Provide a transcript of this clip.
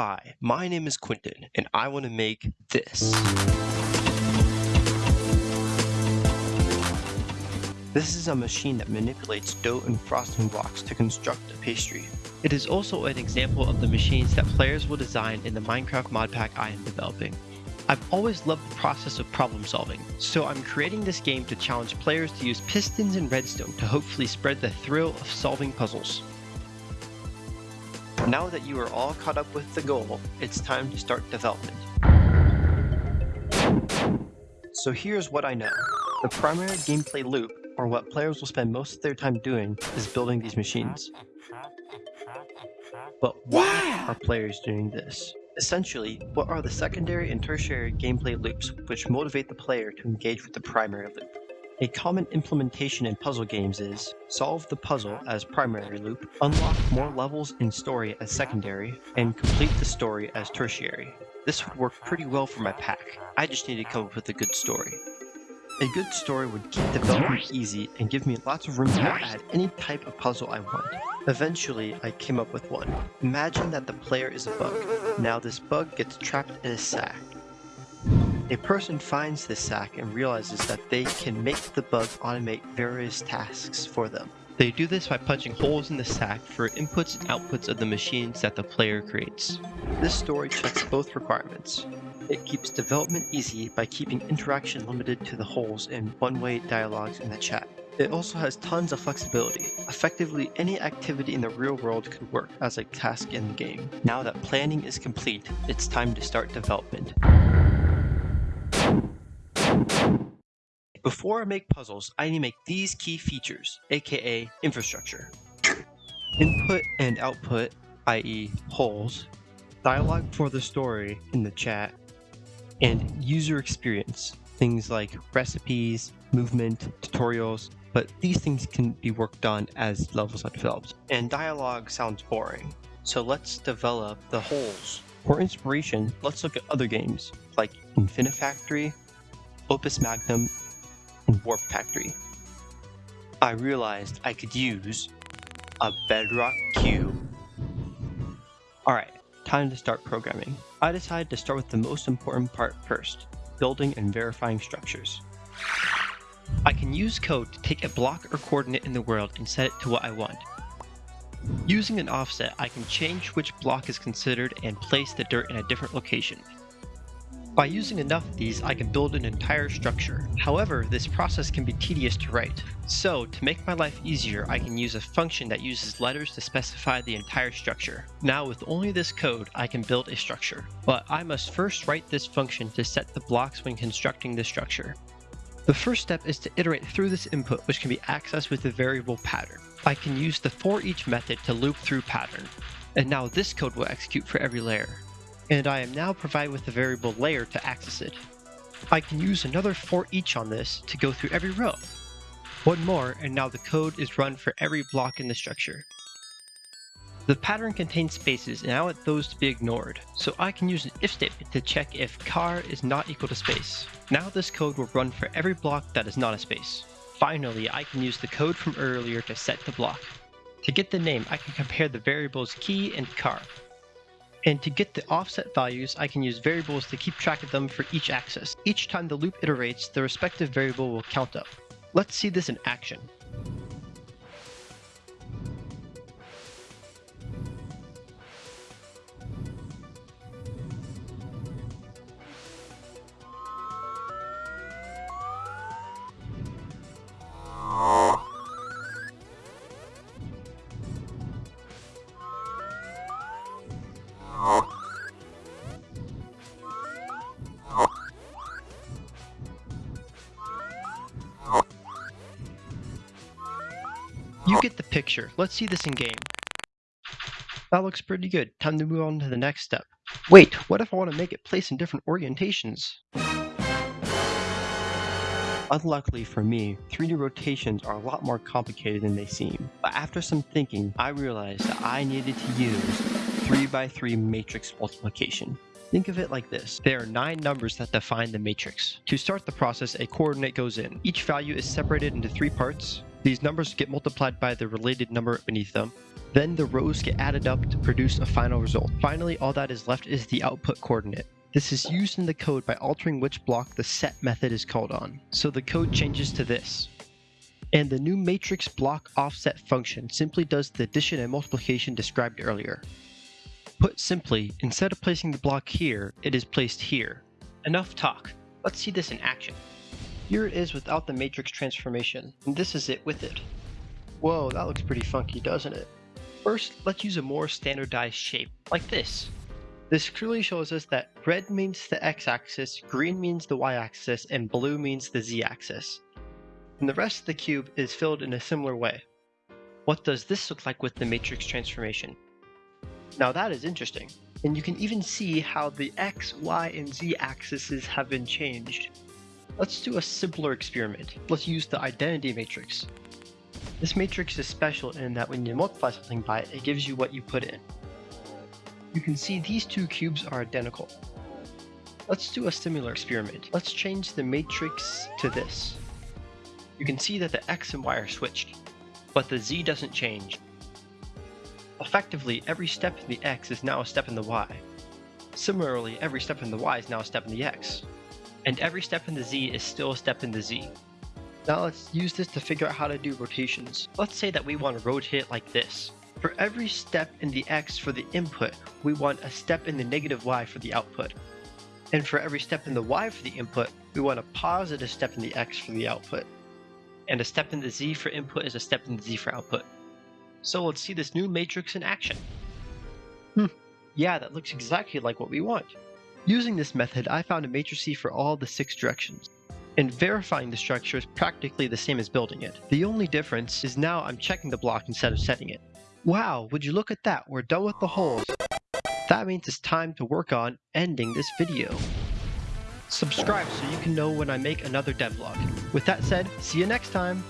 Hi, my name is Quentin, and I want to make this. This is a machine that manipulates dough and frosting blocks to construct a pastry. It is also an example of the machines that players will design in the Minecraft mod pack I am developing. I've always loved the process of problem solving, so I'm creating this game to challenge players to use pistons and redstone to hopefully spread the thrill of solving puzzles. Now that you are all caught up with the goal, it's time to start development. So here's what I know. The primary gameplay loop, or what players will spend most of their time doing, is building these machines. But why are players doing this? Essentially, what are the secondary and tertiary gameplay loops which motivate the player to engage with the primary loop? A common implementation in puzzle games is solve the puzzle as primary loop, unlock more levels in story as secondary, and complete the story as tertiary. This would work pretty well for my pack. I just need to come up with a good story. A good story would keep development easy and give me lots of room to add any type of puzzle I want. Eventually, I came up with one. Imagine that the player is a bug. Now this bug gets trapped in a sack. A person finds this sack and realizes that they can make the bug automate various tasks for them. They do this by punching holes in the sack for inputs and outputs of the machines that the player creates. This story checks both requirements. It keeps development easy by keeping interaction limited to the holes in one-way dialogues in the chat. It also has tons of flexibility. Effectively, any activity in the real world could work as a task in the game. Now that planning is complete, it's time to start development. Before I make puzzles, I need to make these key features, aka infrastructure. Input and output, i.e. holes, dialogue for the story in the chat, and user experience, things like recipes, movement, tutorials, but these things can be worked on as levels are developed. And dialogue sounds boring, so let's develop the holes. For inspiration, let's look at other games like Infinifactory, Opus Magnum, Warp Factory. I realized I could use a bedrock cube. Alright, time to start programming. I decided to start with the most important part first, building and verifying structures. I can use code to take a block or coordinate in the world and set it to what I want. Using an offset, I can change which block is considered and place the dirt in a different location. By using enough of these, I can build an entire structure. However, this process can be tedious to write. So, to make my life easier, I can use a function that uses letters to specify the entire structure. Now, with only this code, I can build a structure. But I must first write this function to set the blocks when constructing the structure. The first step is to iterate through this input, which can be accessed with the variable pattern. I can use the for each method to loop through pattern. And now this code will execute for every layer and I am now provided with the variable layer to access it. I can use another for each on this to go through every row. One more, and now the code is run for every block in the structure. The pattern contains spaces and I want those to be ignored, so I can use an if statement to check if char is not equal to space. Now this code will run for every block that is not a space. Finally, I can use the code from earlier to set the block. To get the name, I can compare the variables key and char. And to get the offset values, I can use variables to keep track of them for each axis. Each time the loop iterates, the respective variable will count up. Let's see this in action. Picture. Let's see this in game. That looks pretty good. Time to move on to the next step. Wait, what if I want to make it place in different orientations? Unluckily for me, 3D rotations are a lot more complicated than they seem. But after some thinking, I realized that I needed to use 3x3 matrix multiplication. Think of it like this. There are nine numbers that define the matrix. To start the process, a coordinate goes in. Each value is separated into three parts, These numbers get multiplied by the related number beneath them. Then the rows get added up to produce a final result. Finally, all that is left is the output coordinate. This is used in the code by altering which block the set method is called on. So the code changes to this. And the new matrix block offset function simply does the addition and multiplication described earlier. Put simply, instead of placing the block here, it is placed here. Enough talk. Let's see this in action. Here it is without the matrix transformation, and this is it with it. Whoa, that looks pretty funky, doesn't it? First, let's use a more standardized shape, like this. This clearly shows us that red means the x-axis, green means the y-axis, and blue means the z-axis. And the rest of the cube is filled in a similar way. What does this look like with the matrix transformation? Now that is interesting, and you can even see how the x, y, and z axes have been changed. Let's do a simpler experiment. Let's use the identity matrix. This matrix is special in that when you multiply something by it, it gives you what you put in. You can see these two cubes are identical. Let's do a similar experiment. Let's change the matrix to this. You can see that the x and y are switched, but the z doesn't change. Effectively, every step in the x is now a step in the y. Similarly, every step in the y is now a step in the x and every step in the Z is still a step in the Z. Now let's use this to figure out how to do rotations. Let's say that we want to rotate it like this. For every step in the X for the input, we want a step in the negative Y for the output. And for every step in the Y for the input, we want a positive step in the X for the output. And a step in the Z for input is a step in the Z for output. So let's see this new matrix in action. Hmm, yeah, that looks exactly like what we want. Using this method, I found a matrice for all the six directions. And verifying the structure is practically the same as building it. The only difference is now I'm checking the block instead of setting it. Wow, would you look at that, we're done with the holes. That means it's time to work on ending this video. Subscribe so you can know when I make another devlog. With that said, see you next time!